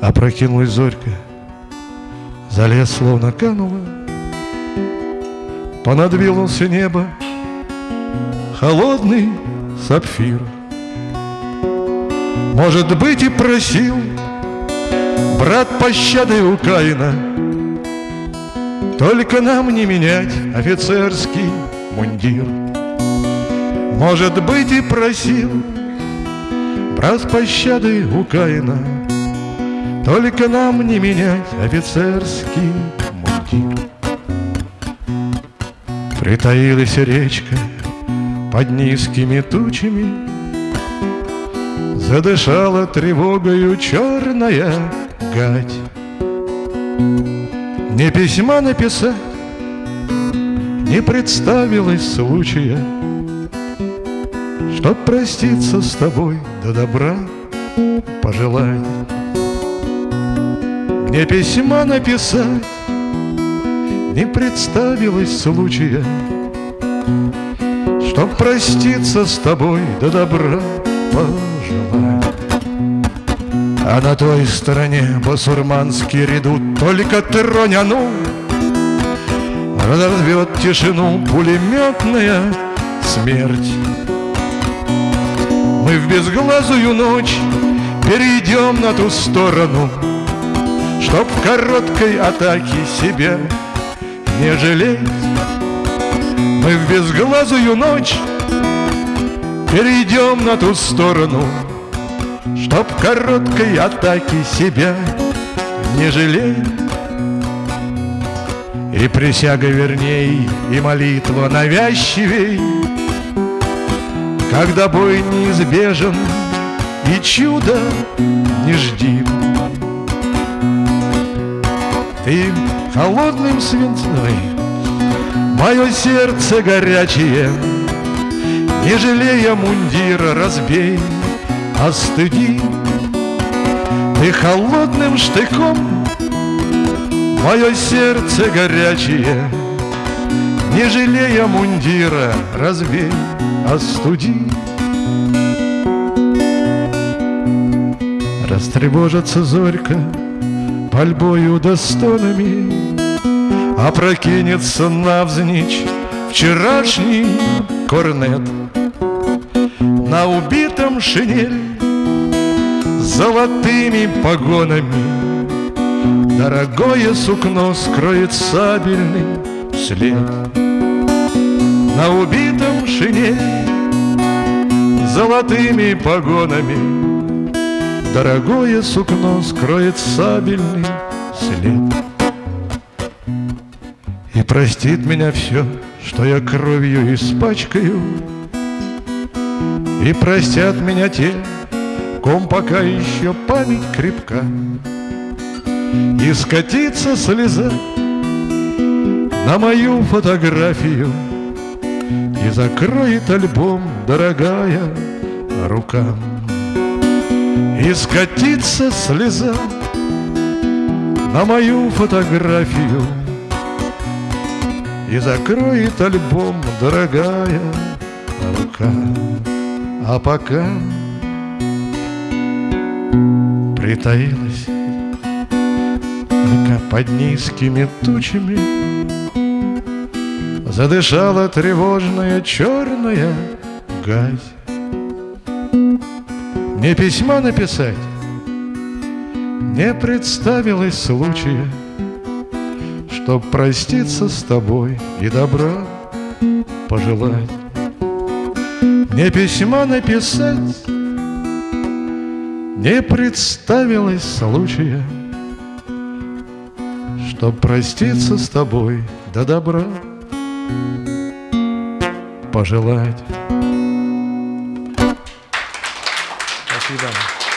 Опрокинулась зорька, за лес словно канула, Понадвинулся небо, холодный сапфир. Может быть, и просил. Брат пощады у Каина, Только нам не менять офицерский мундир. Может быть, и просил. Брат пощады у Каина, Только нам не менять офицерский мундир. Притаилась речка под низкими тучами, Задышала тревогою черная гать. Не письма написать, не представилось случая, Чтоб проститься с тобой, до добра пожелать. Мне письма написать, не представилось случая, Чтоб проститься с тобой, до да добра пожелать. А на той стороне басурманский редут Только тронь ону Разорвет тишину пулеметная смерть. Мы в безглазую ночь перейдем на ту сторону Чтоб короткой атаке себя не жалеть. Мы в безглазую ночь перейдем на ту сторону Чтоб короткой атаке себя не жалеть. И присяга верней, и молитва навязчивей. Когда бой неизбежен и чудо не жди холодным свинцой Мое сердце горячее Не жалея мундира разбей Остыди. Ты холодным штыком Мое сердце горячее Не жалея мундира разбей Остуди. Растревожится зорька пальбою да стонами Опрокинется навзничь вчерашний корнет. На убитом шинель золотыми погонами Дорогое сукно скроет сабельный след. На убитом шинель золотыми погонами Дорогое сукно скроет сабельный след простит меня все, что я кровью испачкаю. И простят меня те, ком пока еще память крепка. И скатится слеза на мою фотографию И закроет альбом, дорогая рука. И скатится слеза на мою фотографию И закроет альбом, дорогая рука. А пока притаилась Только под низкими тучами Задышала тревожная черная гась мне письма написать Не представилось случая Чтоб проститься с тобой и добра пожелать Мне письма написать Не представилось случая Чтоб проститься с тобой до добра пожелать Спасибо.